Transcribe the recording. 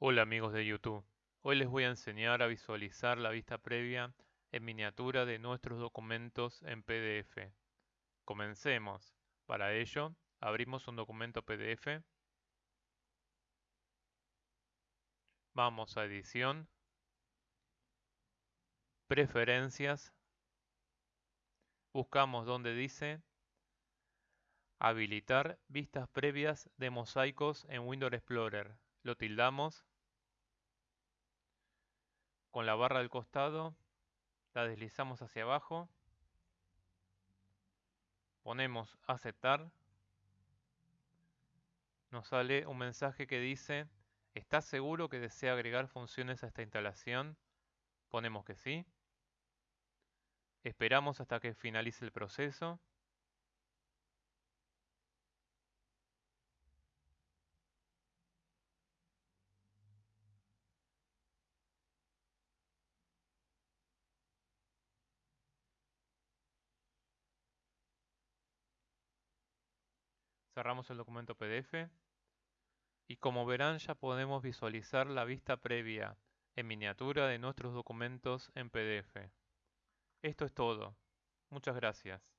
Hola amigos de YouTube, hoy les voy a enseñar a visualizar la vista previa en miniatura de nuestros documentos en PDF. Comencemos. Para ello, abrimos un documento PDF. Vamos a Edición, Preferencias, buscamos donde dice Habilitar vistas previas de mosaicos en Windows Explorer. Lo tildamos con la barra del costado, la deslizamos hacia abajo, ponemos aceptar, nos sale un mensaje que dice ¿Estás seguro que desea agregar funciones a esta instalación? Ponemos que sí. Esperamos hasta que finalice el proceso. Cerramos el documento PDF y como verán ya podemos visualizar la vista previa en miniatura de nuestros documentos en PDF. Esto es todo. Muchas gracias.